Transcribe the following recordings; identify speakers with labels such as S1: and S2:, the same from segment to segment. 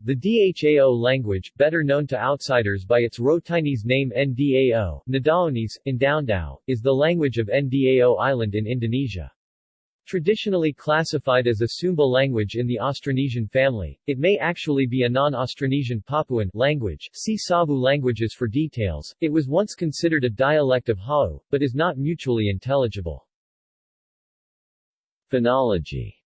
S1: The Dhao language, better known to outsiders by its Rotinese name Ndao, Nadaonese, Indaondao, is the language of Ndao Island in Indonesia. Traditionally classified as a Sumba language in the Austronesian family, it may actually be a non-Austronesian Papuan language see Savu languages for details. It was once considered a dialect of Hawu, but is not mutually intelligible. Phonology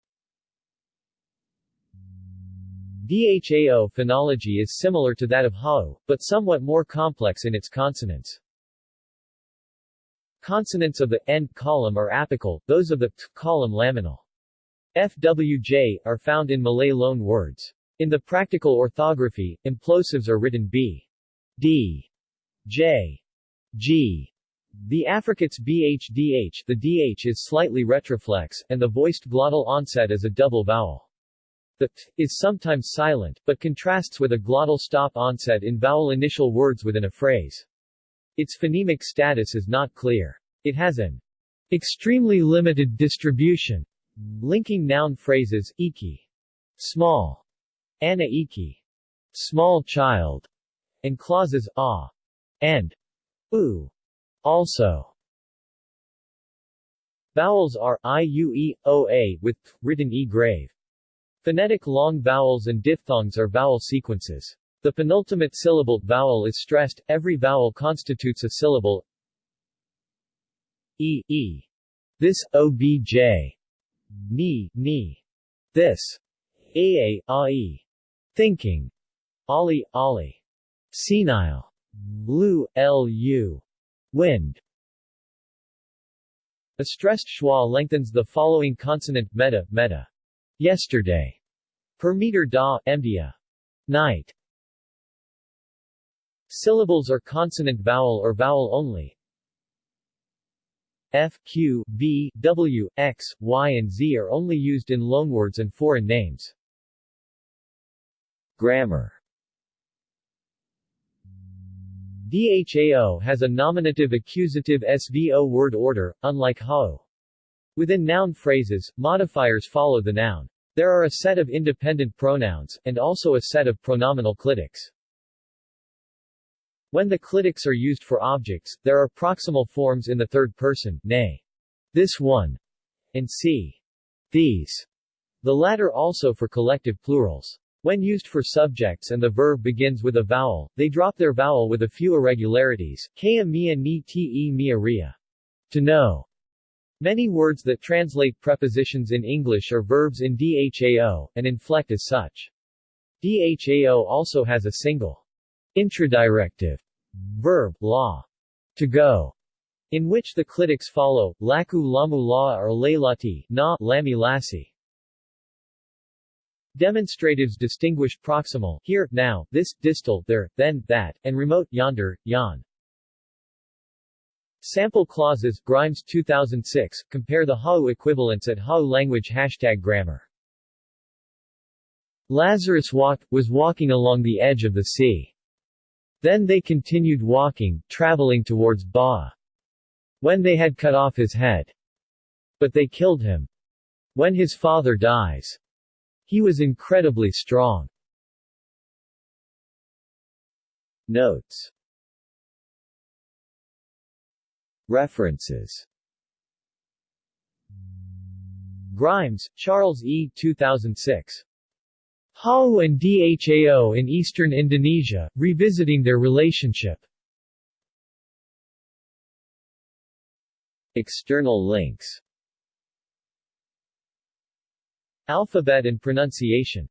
S1: Dhao phonology is similar to that of Hawu, but somewhat more complex in its consonants. Consonants of the n column are apical, those of the t column laminal. FWJ are found in Malay loan words. In the practical orthography, implosives are written B, D, J, G. The affricates BHDH, the DH is slightly retroflex, and the voiced glottal onset is a double vowel. The t is sometimes silent, but contrasts with a glottal stop onset in vowel initial words within a phrase. Its phonemic status is not clear. It has an extremely limited distribution, linking noun phrases, iki, small, ana iki, small child, and clauses, ah, and u, also. Vowels are i, u, e, o, a, with th, written e grave. Phonetic long vowels and diphthongs are vowel sequences. The penultimate syllable vowel is stressed, every vowel constitutes a syllable e, e. This, obj. Ni, ni. This. Aa, ai. Thinking. Ali, ali. Senile. Lu, lu. Wind. A stressed schwa lengthens the following consonant meta, meta. Yesterday. Per meter da, mdia. Night. Syllables are consonant vowel or vowel only. F, Q, V, W, X, Y and Z are only used in loanwords and foreign names. Grammar Dhao has a nominative accusative SVO word order, unlike Hawu. Within noun phrases, modifiers follow the noun. There are a set of independent pronouns, and also a set of pronominal clitics. When the clitics are used for objects, there are proximal forms in the third person, nay, this one, and see, these, the latter also for collective plurals. When used for subjects and the verb begins with a vowel, they drop their vowel with a few irregularities, kaya mia ni te mia ria. To know. Many words that translate prepositions in English are verbs in Dhao, and inflect as such. Dhao also has a single intradirective verb, la, to go, in which the clitics follow, laku lamu la or leilati, na, lami lasi. Demonstratives distinguish proximal here, now, this, distal, there, then, that, and remote, yonder, yon. Sample clauses, Grimes 2006, compare the Hawu equivalents at Hawu language Hashtag grammar. Lazarus walked, was walking along the edge of the sea. Then they continued walking, traveling towards Ba. When they had cut off his head. But they killed him. When his father dies. He was incredibly strong. Notes References Grimes, Charles E. 2006. Hawu and Dhao in eastern Indonesia, revisiting their relationship. External links Alphabet and pronunciation